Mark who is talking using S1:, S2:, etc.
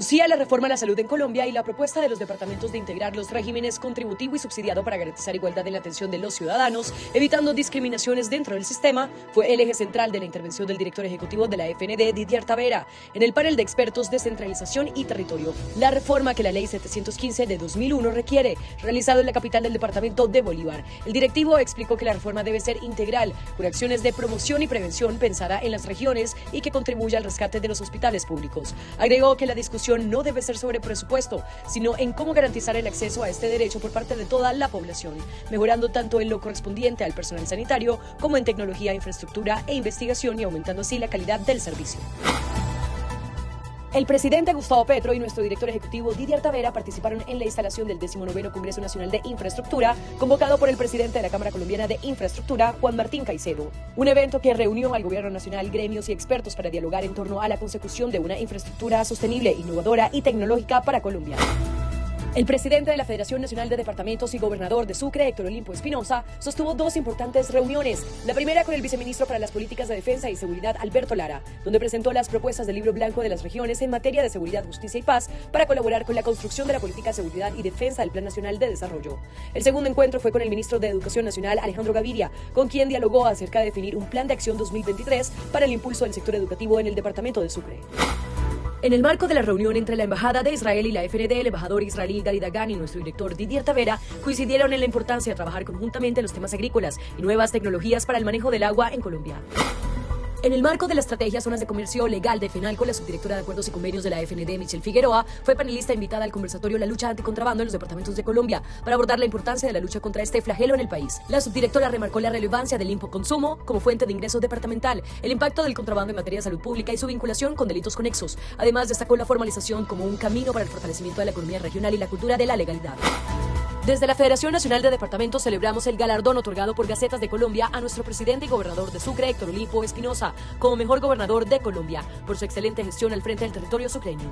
S1: Anuncia la reforma a la salud en Colombia y la propuesta de los departamentos de integrar los regímenes contributivo y subsidiado para garantizar igualdad en la atención de los ciudadanos, evitando discriminaciones dentro del sistema, fue el eje central de la intervención del director ejecutivo de la FND, Didier Tavera, en el panel de expertos Descentralización y Territorio. La reforma que la Ley 715 de 2001 requiere, realizado en la capital del departamento de Bolívar. El directivo explicó que la reforma debe ser integral, con acciones de promoción y prevención pensada en las regiones y que contribuya al rescate de los hospitales públicos. Agregó que la discusión no debe ser sobre presupuesto, sino en cómo garantizar el acceso a este derecho por parte de toda la población, mejorando tanto en lo correspondiente al personal sanitario como en tecnología, infraestructura e investigación y aumentando así la calidad del servicio. El presidente Gustavo Petro y nuestro director ejecutivo Didier Tavera participaron en la instalación del 19 Congreso Nacional de Infraestructura, convocado por el presidente de la Cámara Colombiana de Infraestructura, Juan Martín Caicedo. Un evento que reunió al gobierno nacional, gremios y expertos para dialogar en torno a la consecución de una infraestructura sostenible, innovadora y tecnológica para Colombia. El presidente de la Federación Nacional de Departamentos y gobernador de Sucre, Héctor Olimpo Espinosa, sostuvo dos importantes reuniones. La primera con el viceministro para las Políticas de Defensa y Seguridad, Alberto Lara, donde presentó las propuestas del libro blanco de las regiones en materia de seguridad, justicia y paz para colaborar con la construcción de la política de seguridad y defensa del Plan Nacional de Desarrollo. El segundo encuentro fue con el ministro de Educación Nacional, Alejandro Gaviria, con quien dialogó acerca de definir un plan de acción 2023 para el impulso del sector educativo en el departamento de Sucre. En el marco de la reunión entre la Embajada de Israel y la FND, el embajador israelí Gary Dagan y nuestro director Didier Tavera coincidieron en la importancia de trabajar conjuntamente en los temas agrícolas y nuevas tecnologías para el manejo del agua en Colombia. En el marco de la estrategia Zonas de Comercio Legal de FENALCO, la subdirectora de Acuerdos y Convenios de la FND, Michelle Figueroa, fue panelista invitada al conversatorio La lucha anticontrabando en los departamentos de Colombia para abordar la importancia de la lucha contra este flagelo en el país. La subdirectora remarcó la relevancia del consumo como fuente de ingreso departamental, el impacto del contrabando en materia de salud pública y su vinculación con delitos conexos. Además, destacó la formalización como un camino para el fortalecimiento de la economía regional y la cultura de la legalidad. Desde la Federación Nacional de Departamentos celebramos el galardón otorgado por Gacetas de Colombia a nuestro presidente y gobernador de Sucre, Héctor Olimpo Espinosa, como mejor gobernador de Colombia, por su excelente gestión al frente del territorio sucreño.